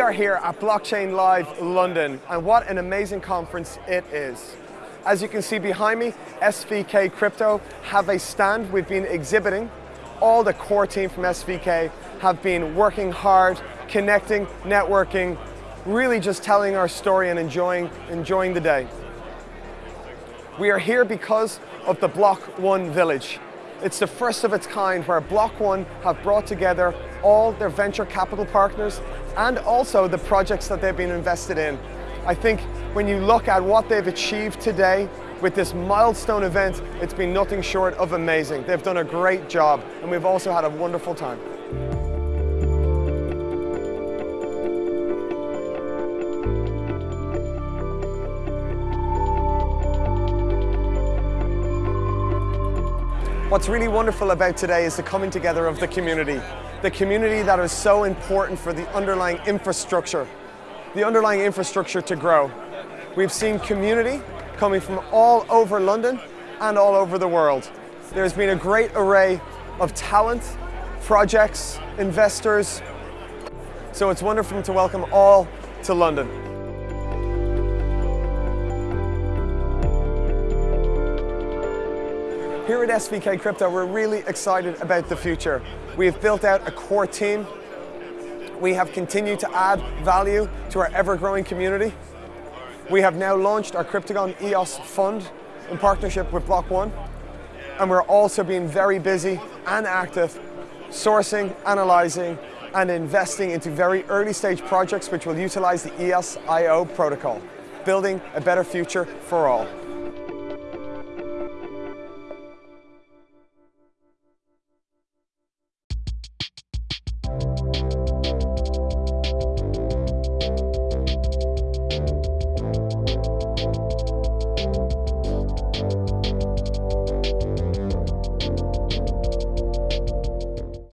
are here at Blockchain Live London, and what an amazing conference it is. As you can see behind me, SVK Crypto have a stand we've been exhibiting. All the core team from SVK have been working hard, connecting, networking, really just telling our story and enjoying, enjoying the day. We are here because of the Block One Village. It's the first of its kind where Block One have brought together all their venture capital partners and also the projects that they've been invested in. I think when you look at what they've achieved today with this milestone event, it's been nothing short of amazing. They've done a great job and we've also had a wonderful time. What's really wonderful about today is the coming together of the community. The community that is so important for the underlying infrastructure, the underlying infrastructure to grow. We've seen community coming from all over London and all over the world. There's been a great array of talent, projects, investors. So it's wonderful to welcome all to London. Here at SVK Crypto, we're really excited about the future. We have built out a core team. We have continued to add value to our ever-growing community. We have now launched our Crypto.com EOS fund in partnership with Block One. And we're also being very busy and active sourcing, analyzing, and investing into very early stage projects which will utilize the EOS.io protocol, building a better future for all.